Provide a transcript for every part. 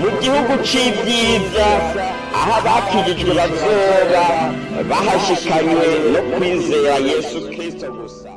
mu gihugu c'ibyiza aho abakijijwe bazoba bahashikanywe no kwizera yesu kristo gusa.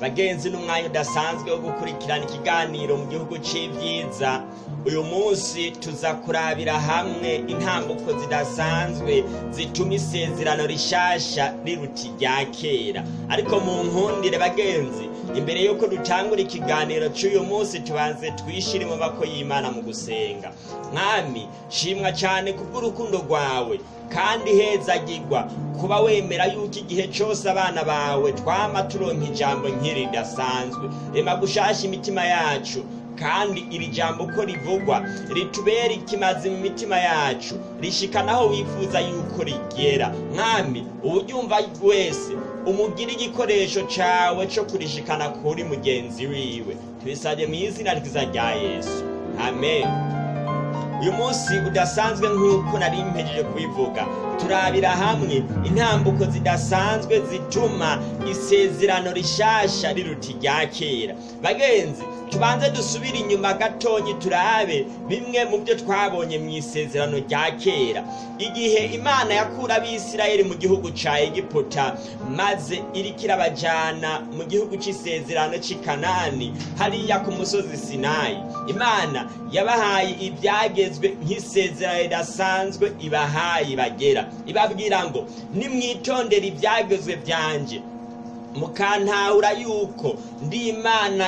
Bagenzi n'umwanya udasanzwe wo gukurikirana ikiganiro mu gihugu c'ibyiza uyu munsi tuza kurabira hamwe intambuko zidasanzwe zituma isezerano rishasha riruta irya kera. Ariko mu nkundire bagenzi imbere y'uko dutangura ikiganiro cy'uyu munsi tubanze twishire mu y'imana mu gusenga. Mwami shimwa cyane kubw'urukundo rwawe kandi hezagirwa kuba wemera yuko igihe cyose abana bawe twama turonka ijambo nk'iri ridasanzwe. Rema gushasha imitima yacu kandi iri jambo uko rivugwa ritubera ikimazi mu mitima yacu rishikana aho wifuza yuko rigera. Mwami uwuryumva wese umugire igikoresho cawe co kurishikana kuri mugenzi wiwe. Tubisabye mu izina ryiza rya yesu. Amen. Uyu munsi udasanzwe nk'uko nari mpejeje kubivuga turabira hamwe. Intambuko zidasanzwe zituma isezerano rishasha riruta irya kera. Bagenzi tubanze dusubire inyuma gatonyi turabe bimwe mu byo twabonye mu isezerano rya kera. Igihe imana yakura abisirayeli mu gihugu ca egiputa maze iriko irabajana mu gihugu c'isezerano c'i kanani hariya ku musozi sinayi imana yabahaye ibyagezwe nk'isezerano ridasanzwe ibahaye bagera ibabwira ngo nimwitondere ibyagezwe byanje mukantahura yuko ndi imana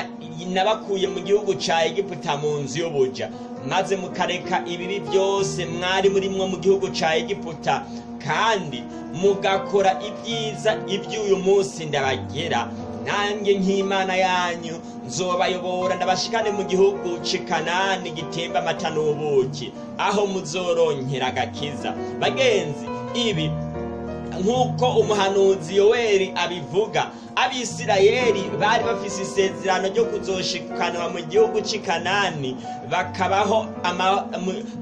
nabakuye mu gihugu ca egiputa mu nzu y'ubuja. Maze mukareka ibibi byose mwari murimwo mu gihugu ca egiputa. Kandi mugakora ibyiza iby'uyu munsi ndabagera. Nanjye nk'imana yanyu nzobayobora ndabashikane mu gihugu c'i kanani gitemba amata n'ubuki. Aho muzoronkera agakiza. Bagenzi ibi nk'uko umuhanuzi yoweri abivuga. Abisirayeli bari bafise isezerano ryo kuzoshikanwa mu gihugu c'i kanani.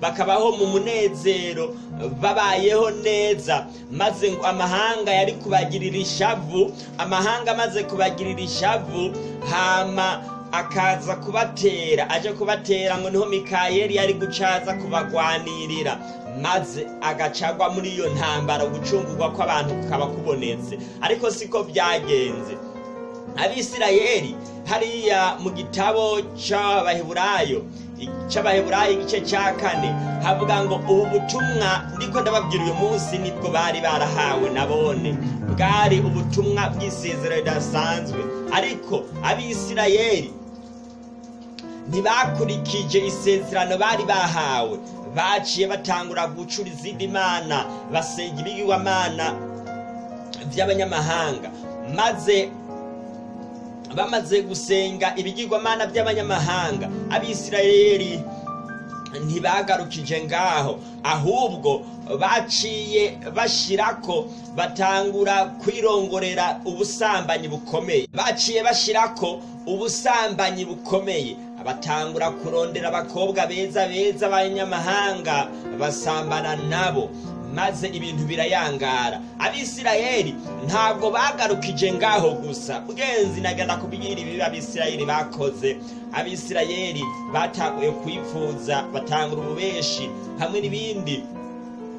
Bakabaho mu munezero. Babayeho neza. Maze ngo amahanga yari kubagirira ishavu amahanga amaze kubagirira ishavu hama akaza kubatera aje kubatera ngo ni ho mikayeli yari gucaza kubagwanirira. Maze agacagwa muri iyo ntambara gucungurwa kw'abantu kukaba kubonetse. Ariko siko byagenze. Abisirayeli hariya mu gitabo c'abaheburayo c'abaheburayo igice ca kane havuga ngo ubu butumwa ndiko ndababwira uyu munsi ni bwo bari barahawe nabone bwari ubutumwa bw'isezerano ridasanzwe. Ariko abisirayeli ntibakurikije isezerano bari bahawe. Baciye batangura gucura izindi mana basenga ibigirwamana by'abanyamahanga. Maze bamaze gusenga ibigirwamana by'abanyamahanga. Abisirayeli ntibagarukije ngaho ahubwo baciye bashirako batangura kwirongorera ubusambanyi bukomeye. Baciye bashirako ubusambanyi bukomeye. Batangura kurondera abakobwa beza beza b'abanyamahanga basambana nabo maze ibintu birayangara. Abisirayeli ntabwo bagarukije ngaho gusa. Bwenzi nagana kubwira ibibi abisirayeli bakoze. Abisirayeli batanguye kwifuza batangura ububeshi hamwe n'ibindi.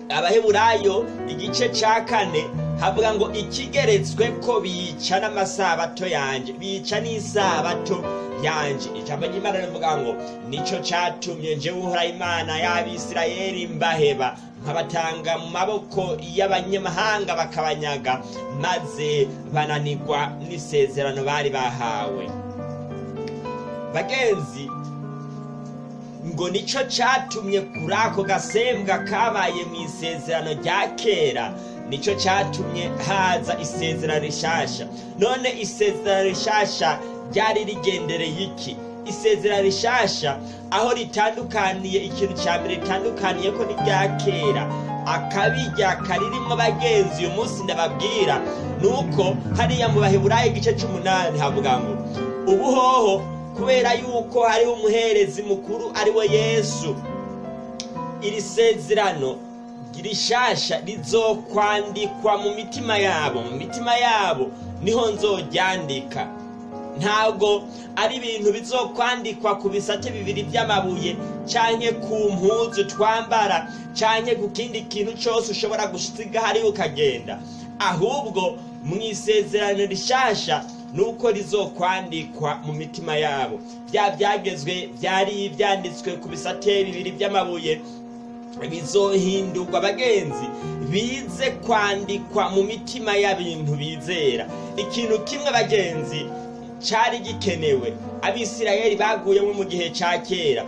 Abaheburayo igice ca kane havuga ngo ikigeretswe ko bica n'amasabato yanje bica n'isabato. Yanje ijambo ry'imana rivuga ngo nico catumye nje uhora imana y'abisirayeli mbaheba. Nkabatanga mu maboko y'abanyamahanga bakabanyaga maze bananirwa n'isezerano bari bahawe. Bagenzi ngo nico catumye kuri ako gasembwa kabaye mu isezerano rya kera. Nico catumye haza isezerano rishasha. None isezerano rishasha ryari rigendereye iki? Isezerano rishasha aho ritandukaniye ikintu cya mbere ritandukaniye ko n'irya kera. Akabirya karirimwo bagenzi uyu munsi ndababwira nuko hariya mu baheburayo igice c'umunani havuga ngo ubuhoho kubera yuko hariho umuherezi mukuru ari we yesu. Iri sezerano rishasha rizokwandikwa mu mitima yabo. Mu mitima yabo ni ho nzoryandika. Ntabwo ari ibintu bizokwandikwa ku bisate bibiri by'amabuye canke ku mpuzu twambara canke ku kindi kintu cyose ushobora gusiga hariya ukagenda. Ahubwo mu isezerano rishasha nuko rizokwandikwa mu mitima yabo. Bya byagezwe byari byanditswe ku bisate bibiri by'amabuye bizohindurwa abagenzi bize kwandikwa mu mitima y'abintu bizera. Ikintu kimwe abagenzi cyari gikenewe. Abisirayeli baguyemo mu gihe cya kera.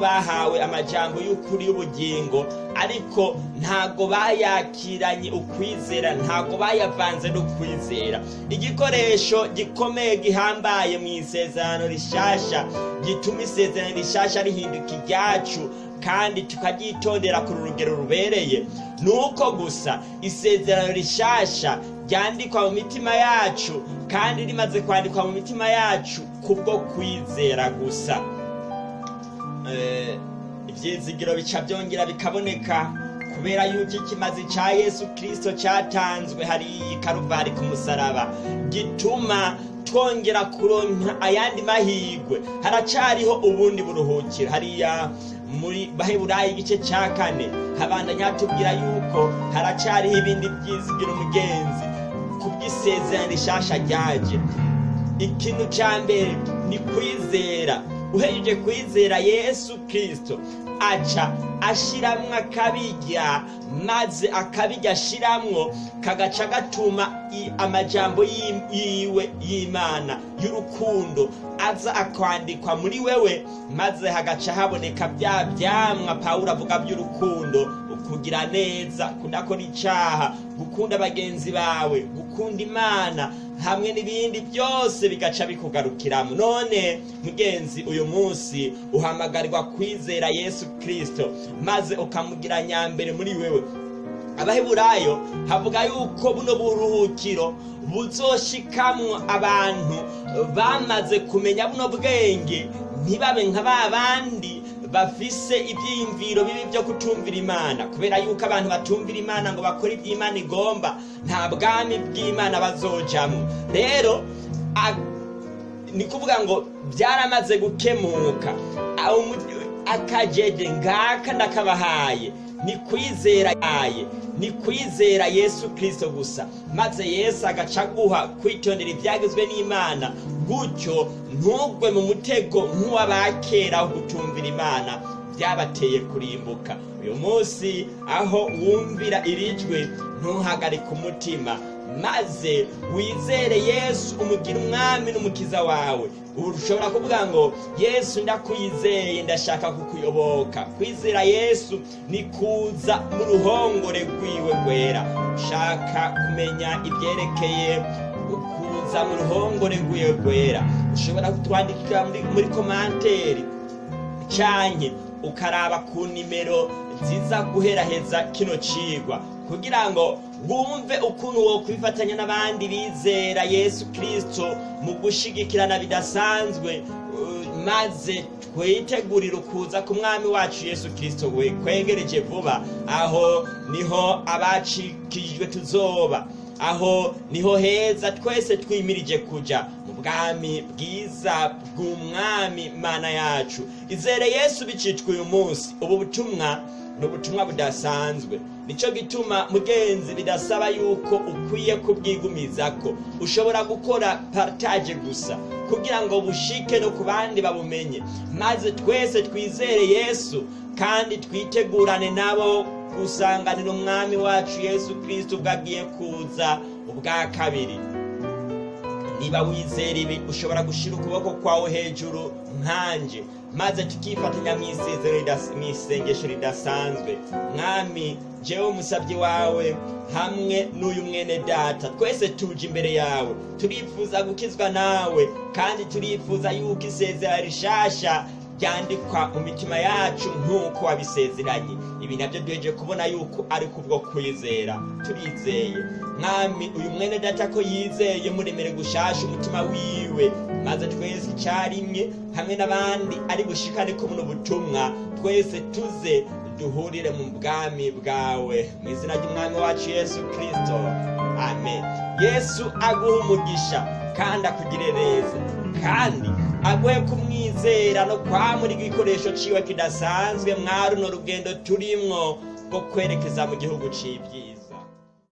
Bahawe amajambo y'ukuri y'ubugingo ariko ntago bayakiranye ukwizera ntago bayavanze n'ukwizera. Igikoresho gikomeye gihambaye mu isezerano rishasha gituma isezerano rishasha rihinduka iryacu kandi tukaryitondera ku rugero rubereye. Ni uko gusa isezerano rishasha ryandikwa mu mitima yacu kandi rimaze kwandikwa mu mitima yacu kubwo kwizera gusa. Ibyizigiro bica byongera bikaboneka kubera yuko ikimazi cya yesu kirisito cyatanzwe hariya i karuvari ku musaraba. Gituma twongera kuronka ayandi mahirwe haracariho ubundi buruhukiro. Hariya muri baheburayi igice cya kane. Habandanya hatubwira yuko haracariho ibindi byizigiro umugenzi kubw'isezerano rishasha ryaje. Ikintu cya mbere ni kwizera. Uhejeje kwizera yesu kirisito aca ashiramwo akabirya maze akabirya ashiramwo kagaca gatuma amajambo yiwe y'imana y'urukundo aza akwandikwa muri wewe maze hagaca haboneka bya byamwa pawulo avuga by'urukundo. Kugira neza kudakora icyaha gukunda bagenzi bawe gukunda imana hamwe n'ibindi byose bigaca bikugarukiramo. None mugenzi uyu munsi uhamagarirwa kwizera yesu kirisito maze ukamugira nyambere muri wewe. Abaheburayo havuga yuko buno buruhukiro buzoshikamwo abantu bamaze kumenya buno bwenge ntibabe nka ba bandi bafise ibyiyumviro bibi byo kutumvira imana. Kubera yuko abantu batumvira imana ngo bakore ibyo imana igomba nta bwami bw'imana bazojamo rero ni kuvuga ngo byaramaze gukemuka. Akajeje ngaka ndakabahaye. Ni kwizera yaye ni kwizera yesu kirisito gusa. Maze yesu agaca aguha kwitondera ibyagezwe n'imana gutyo ntugwe mu mutego nk'uw'abakera wo gutumvira imana. Byabateye kurimbuka. Uyu munsi aho wumvira irijwe ntuhagarike umutima. Maze wizere yesu umugira umwami n'umukiza wawe. Ubu ushobora kuvuga ngo yesu ndakwizeye ndashaka kukuyoboka. Kwizera yesu ni kuza mu ruhongore rwiwe rwera. Ushaka kumenya ibyerekeye kuza mu ruhongore rwiwe rwera. Ushobora kutwandikira muri komanteri cyane ukaraba ku nimero nziza guheraheza kino cigwa. Kugira ngo wumve ukuntu wo kwifatanya n'abandi bizera yesu kirisito mu gushigikirana bidasanzwe maze twitegurire ukuza ku mwami wacu yesu kirisito we kwegereje vuba. Aho ni ho abacikijwe tuzoba. Aho ni ho heza twese twimirije kuja mu bwami bwiza bw'umwami mana yacu. Izere yesu bicitwa uyu munsi. Ubu butumwa ni ubutumwa budasanzwe. Nicyo gituma mugenzi bidasaba yuko ukwiye kubwigumiza ko ushobora gukora partage gusa kugira ngo bushike no ku bandi babumenye. Maze twese twizere yesu kandi twitegurane nabo gusanganira umwami wacu yesu kirisito ubwo agiye kuza ubwa kabiri. Niba wizera ibi ushobora gushyira ukuboko kwawe hejuru nkanje maze tukifatanya mu isengesho ridasanzwe. Mwami jewe umusabyi wawe hamwe n'uyu mwene data twese tuje imbere yawe. Turifuza gukizwa nawe kandi turifuza yuko isezera rishasha ryandikwa mu mitima yacu nk'uko wabisezeranye. Ibi na byo duheje kubona yuko ari kubwo kwizera. Turizeye. Mwami uyu mwene data ko yizeye muremere gushasha umutima wiwe. Maze twese icyarimwe hamwe n'abandi ari bushikane ko buno butumwa twese tuze duhurire mu bwami bwawe. Mu izina ry'umwami wacu yesu kirisito amen. Yesu aguha umugisha kandi akugire neza kandi aguhe kumwizera no kwamura igikoresho ciwe kidasanzwe mwa runo rugendo turimwo rwo kwerekeza mu gihugu c'ibyiza